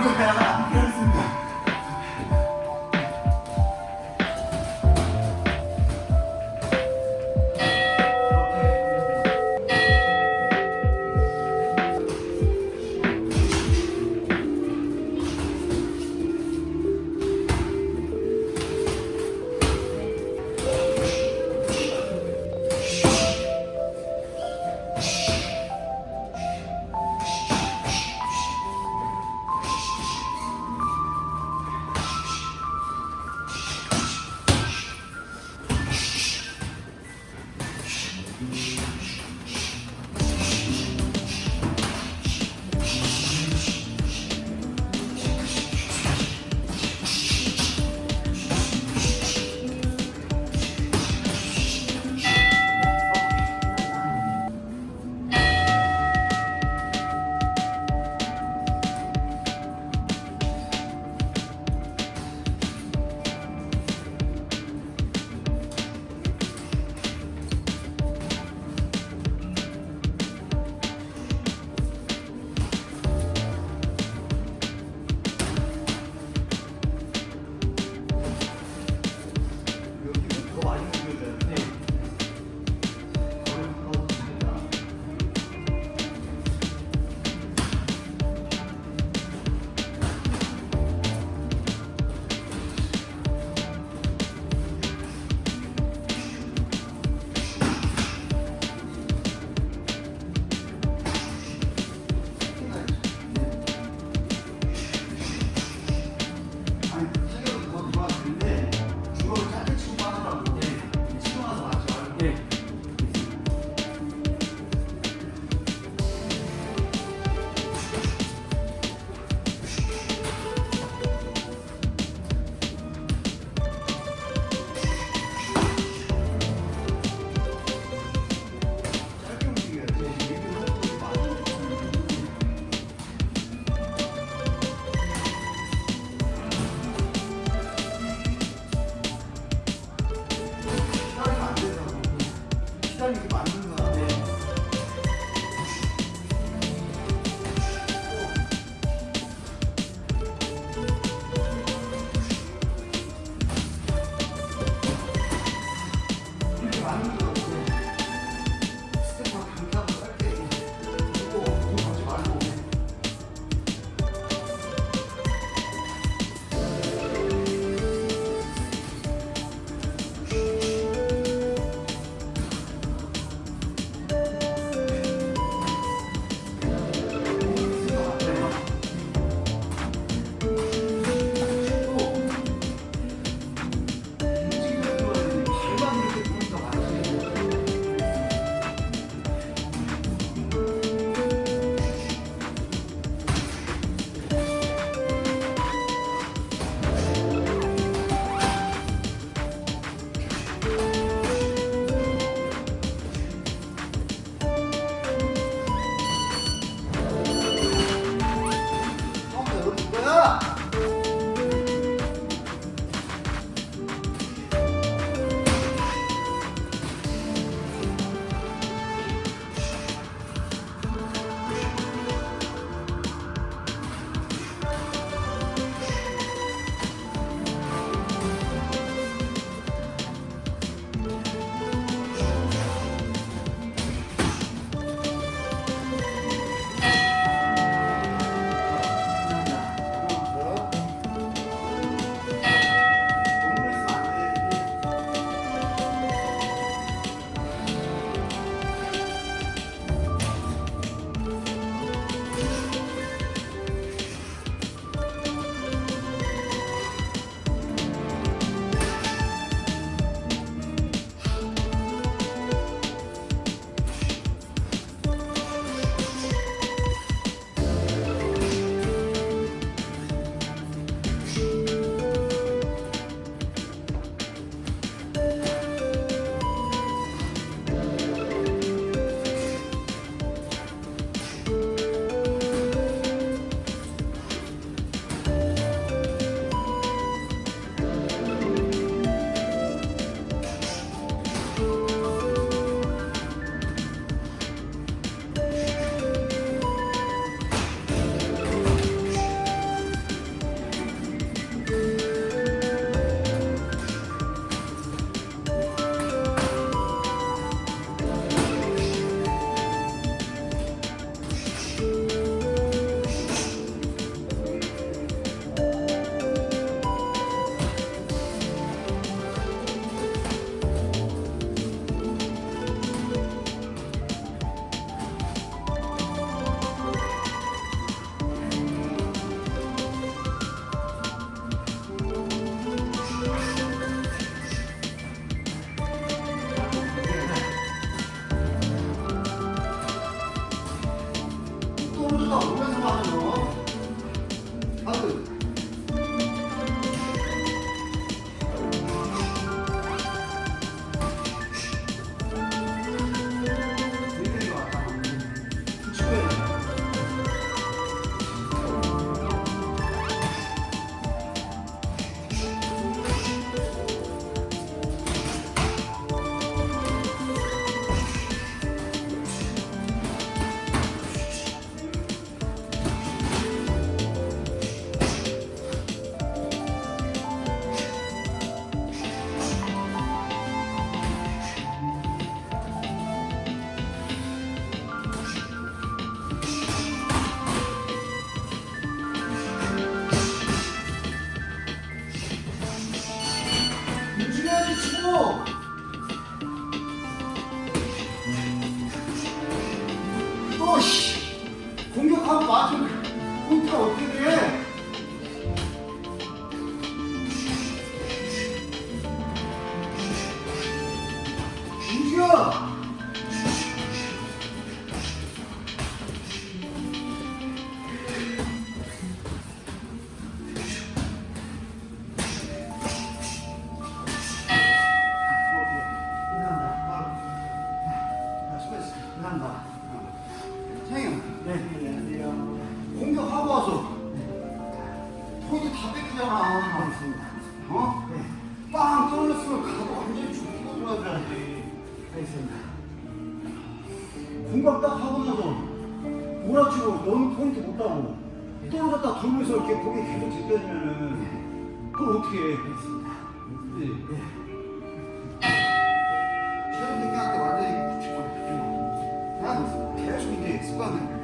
Obrigado. 하고자 했습니다. 공각 딱 하고서도 몰아치고 너무 포인트 못하고 떨어졌다 돌면서 이렇게 고개 계속 짚겨지면은 그걸 어떻게 해? 했습니다. 네. 계속 이제 습관을